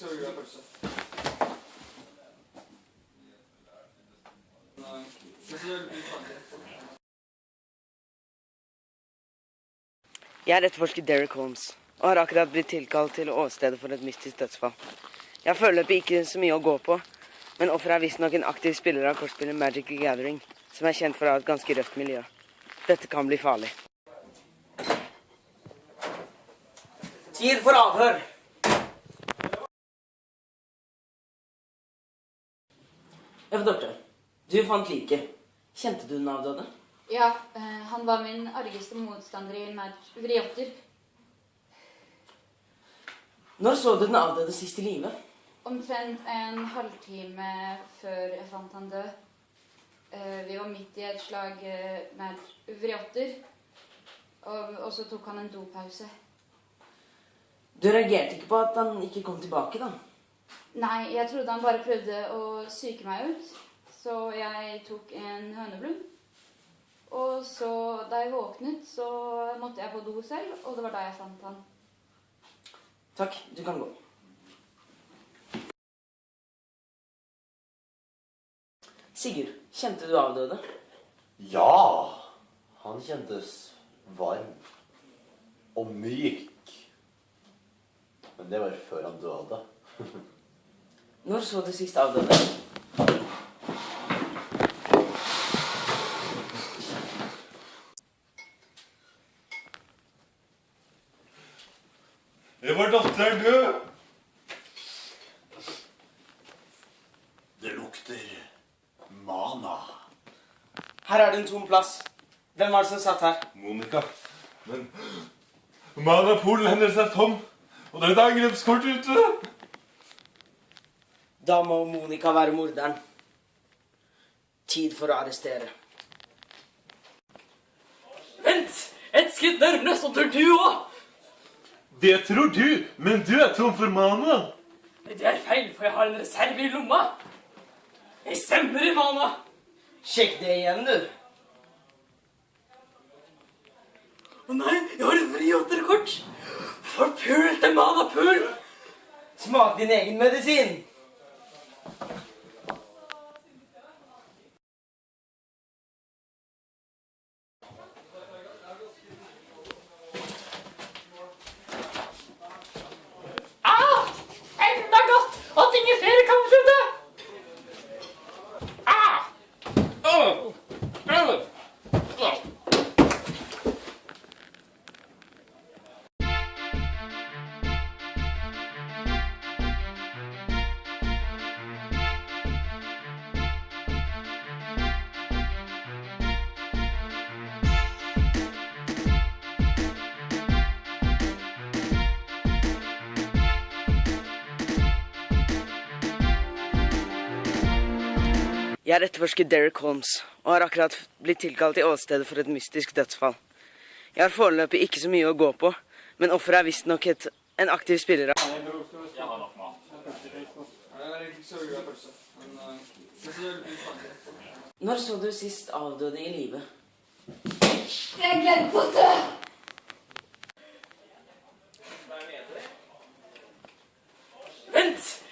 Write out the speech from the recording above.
Jeg er så glad i pølse. Fint ut. Etterforsker Derek Holmes og har akkurat blitt tilkalt til åstedet for et mystisk dødsfall. Jeg har foreløpig ikke så mye å gå på, men offeret er visstnok en aktiv spiller av kortspillet Magic the Gathering, som er kjent for å ha et ganske røft miljø. Dette kan bli farlig. Tid for avhør! Eva Dorte, du fant liket. Kjente du den avdøde? Ja, eh, han var min argeste motstander i vriotter. Når så du den avdøde sist i live? Omtrent en halvtime før jeg fant han død. Eh, vi var midt i et slag med match vriotter. Og, og så tok han en dopause. Du reagerte ikke på at han ikke kom tilbake, da? Nei, jeg trodde han bare prøvde å psyke meg ut. Så jeg tok en høneblund. Og så, da jeg våknet, så måtte jeg på do selv, og det var da jeg fant han. Takk, du kan gå. Sigurd, kjente du avdøde? Ja, han kjentes varm og myk. Men det var før han døde. Når så du sist avdøde? Det var datteren død. Det lukter mana. Her er det en tom plass. Hvem var det som satt her? Monica. Men manapolen hennes er tom. Og det er et angrepskort ute. Da må Monica være morderen. Tid for å arrestere. Vent! Et skritt nærmere, så dør du òg! Det tror du, men du er tom for mana. Det er feil, for jeg har en reserve i lomma. Jeg stemmer i mana. Sjekk det igjen, du. Å nei, jeg har et til Forpulte manapul. Smak din egen medisin. Jeg er etterforsket Derek Holmes, og har akkurat blitt tilkalt i åstedet for et mystisk dødsfall. Jeg har foreløpig ikke så mye å gå på, men offeret er visstnok en aktiv spiller av Når så du sist avdøde i live? Jeg glemte å dø! Vent!